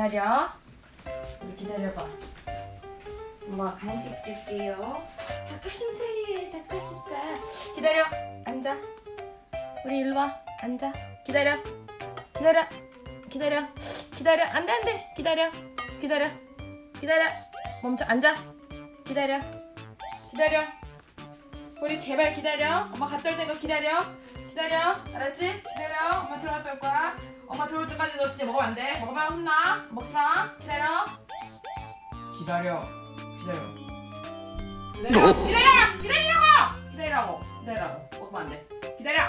기다려. 기다려봐. 엄마 간식 줄게요. 닭가슴살이에요, 닭가슴살. 기다려. 앉아. 우리 일로 와. 앉아. 기다려. 기다려. 기다려. 기다려. 안 돼, 안 돼. 기다려. 기다려. 기다려. 멈춰. 앉아. 기다려. 기다려. 우리 제발 기다려. 엄마 갔다 올 때까 기다려. 기다려. 알았지? 기다려. 엄마 들어갔다 올 거야. 엄마 들어올 때까지 너 진짜 먹으면 안 돼. 먹으면 혼나. 먹지 마. 기다려. 기다려. 기다려. 기다려. 기다려. 기다리라고. 기다리라고. 기다리라고. 먹으면 안 돼. 기다려.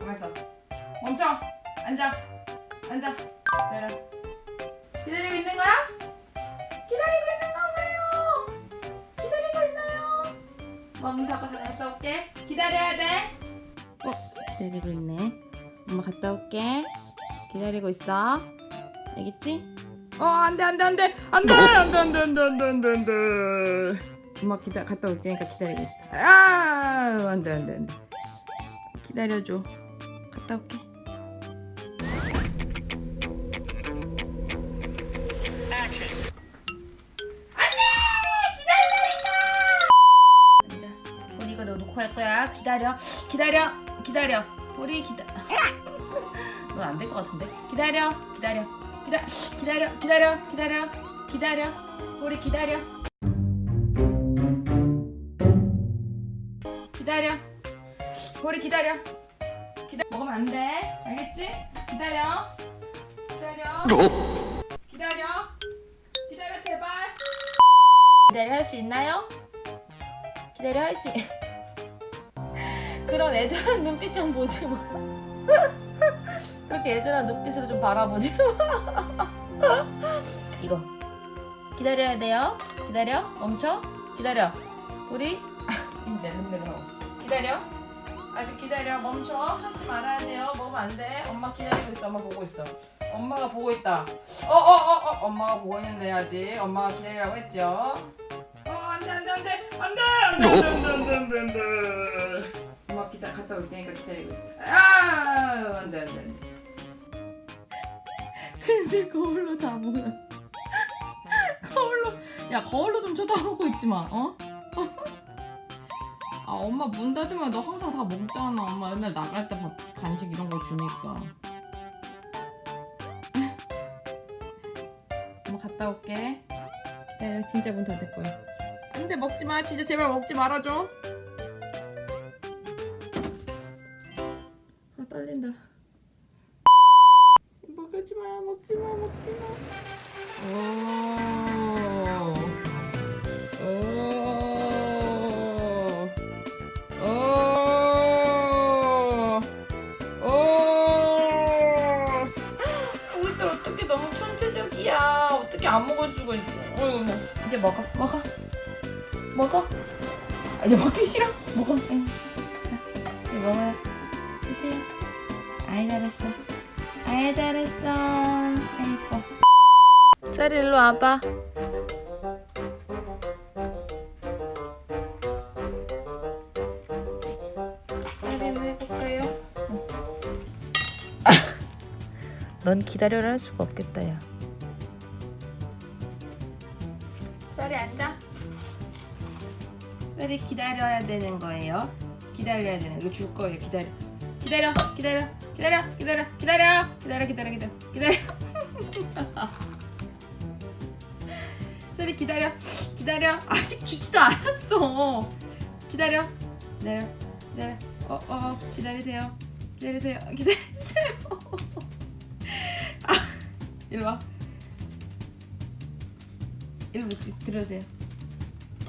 가만 있어. 멈춰. 앉아. 앉아. 기다려. 기다리고 있는 거야? 기다리고 있는 건가요? 기다리고 있나요? 멍 닫고 갔다 올게. 기다려야 돼. 어, 기다리고 있네. 엄마 갔다 올게. 기다리고 있어. 알겠지? 어, 안 돼, 안 돼, 안 돼. 안 돼, 안 돼, 안 돼, 안 돼, 안 돼, 안 돼, 안 돼. 엄마 기다, 갔다 올 테니까 기다리고 있어. 아, 안 돼, 안 돼, 안 돼. 기다려줘. 갔다 올게. 앉아. 보리 이거 너 놓고 할 거야. 기다려. 기다려. 기다려. 보리 기다. 넌 안 될 것 같은데. 기다려. 기다려. 기다. 기다려. 기다려. 기다려. 기다려. 보리 기다려. 기다려. 보리 기다려. 기다. 먹으면 안 돼. 알겠지? 기다려. 기다려. 기다려. 기다려 제발. 기다려 할 수 있나요? 기다려 할 수. 그런 애절한 눈빛 좀 보지 마. 그렇게 애절한 눈빛으로 좀 바라보지 마. 이거 기다려야 돼요. 기다려. 멈춰. 기다려. 우리 내름내름하고 있어. 기다려. 아직 기다려. 멈춰. 하지 말아야 돼요. 먹으면 안 돼. 엄마 기다리고 있어. 엄마 보고 있어. 엄마가 보고 있다. 어, 어, 어, 어. 엄마가 보고 있는데 아직. 엄마가 기다리라고 했죠. 어, 안 돼, 안 돼, 안 돼. 안 돼, 안 돼, 안 돼, 안 돼, 안 돼, 안 돼, 안 돼. 엄마 기다 갔다 올 테니까 기다리고 있어. 근데 거울로 다 보여. 거울로, 야, 거울로 좀 쳐다보고 있지 마, 어? 아, 엄마 문 닫으면 너 항상 다 먹잖아. 엄마 맨날 나갈 때 밥, 간식 이런 거 주니까. 엄마 갔다 올게. 기다려, 진짜 문 닫을 거야. 근데 먹지 마. 진짜 제발 먹지 말아줘. 안 먹어주고 있어. 어이구, 뭐. 이제 먹어. 먹어. 먹어. 아, 이제 먹기 싫어. 먹어. 응. 자, 이거 먹어요. 드세요. 아이 잘했어. 아이 잘했어. 아이고. 쌀이 일로 와봐. 해볼까요? 넌 기다려라 할 수가 없겠다 야. 쌀이 앉아. 쌀이 기다려야 되는 거예요. 기다려야 되는 거. 이거 줄 거예요. 기다려. 기다려. 기다려. 기다려. 기다려. 기다려. 기다려. 기다려. 기다려. 기다려. 쌀이 기다려. 기다려. 아직 주지도 않았어. 기다려. 기다려. 기다려. 어, 어, 기다리세요. 기다리세요. 기다리세요. 아, 이리 와. 이리 와, 들으세요.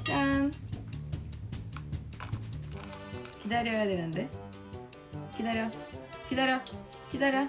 짠. 기다려야 되는데. 기다려. 기다려. 기다려.